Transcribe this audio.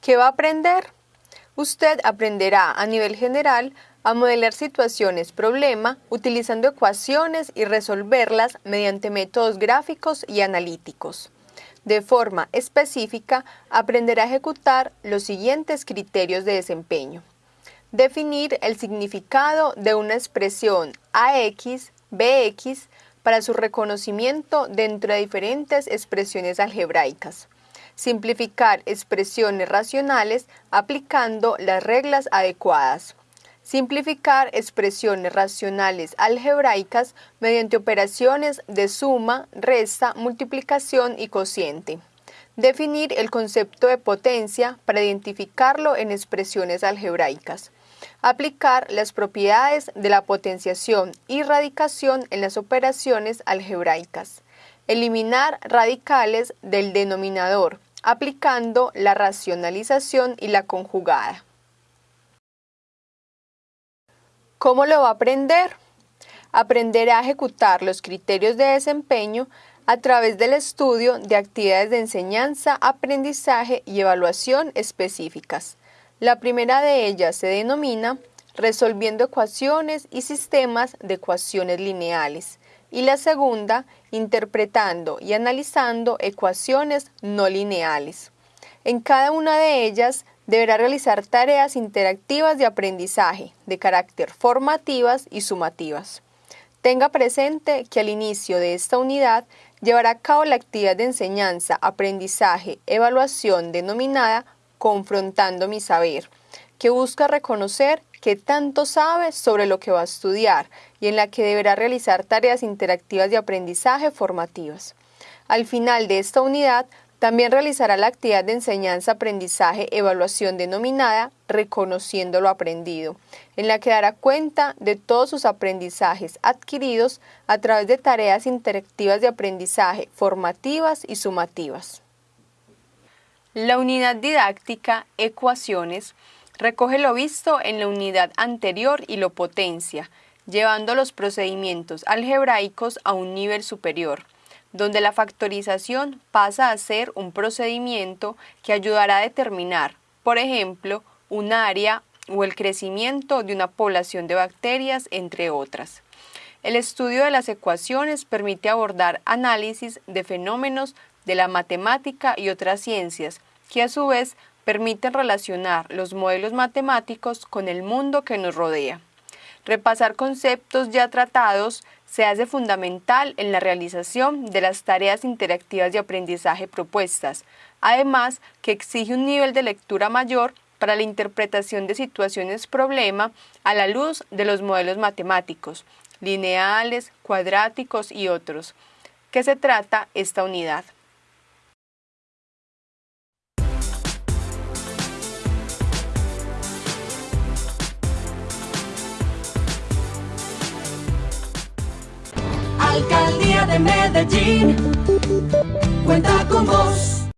¿Qué va a aprender? Usted aprenderá a nivel general a modelar situaciones problema utilizando ecuaciones y resolverlas mediante métodos gráficos y analíticos. De forma específica, aprenderá a ejecutar los siguientes criterios de desempeño. Definir el significado de una expresión AX, BX para su reconocimiento dentro de diferentes expresiones algebraicas simplificar expresiones racionales aplicando las reglas adecuadas. Simplificar expresiones racionales algebraicas mediante operaciones de suma, resta, multiplicación y cociente. Definir el concepto de potencia para identificarlo en expresiones algebraicas. Aplicar las propiedades de la potenciación y radicación en las operaciones algebraicas. Eliminar radicales del denominador aplicando la racionalización y la conjugada. ¿Cómo lo va a aprender? Aprenderá a ejecutar los criterios de desempeño a través del estudio de actividades de enseñanza, aprendizaje y evaluación específicas. La primera de ellas se denomina resolviendo ecuaciones y sistemas de ecuaciones lineales y la segunda, interpretando y analizando ecuaciones no lineales. En cada una de ellas deberá realizar tareas interactivas de aprendizaje de carácter formativas y sumativas. Tenga presente que al inicio de esta unidad llevará a cabo la actividad de enseñanza, aprendizaje, evaluación denominada Confrontando mi saber, que busca reconocer que tanto sabe sobre lo que va a estudiar y en la que deberá realizar tareas interactivas de aprendizaje formativas. Al final de esta unidad, también realizará la actividad de enseñanza-aprendizaje-evaluación denominada Reconociendo lo aprendido, en la que dará cuenta de todos sus aprendizajes adquiridos a través de tareas interactivas de aprendizaje formativas y sumativas. La unidad didáctica Ecuaciones Recoge lo visto en la unidad anterior y lo potencia, llevando los procedimientos algebraicos a un nivel superior, donde la factorización pasa a ser un procedimiento que ayudará a determinar, por ejemplo, un área o el crecimiento de una población de bacterias, entre otras. El estudio de las ecuaciones permite abordar análisis de fenómenos de la matemática y otras ciencias, que a su vez permiten relacionar los modelos matemáticos con el mundo que nos rodea. Repasar conceptos ya tratados se hace fundamental en la realización de las tareas interactivas de aprendizaje propuestas, además que exige un nivel de lectura mayor para la interpretación de situaciones problema a la luz de los modelos matemáticos, lineales, cuadráticos y otros. ¿Qué se trata esta unidad? Alcaldía de Medellín cuenta con vos.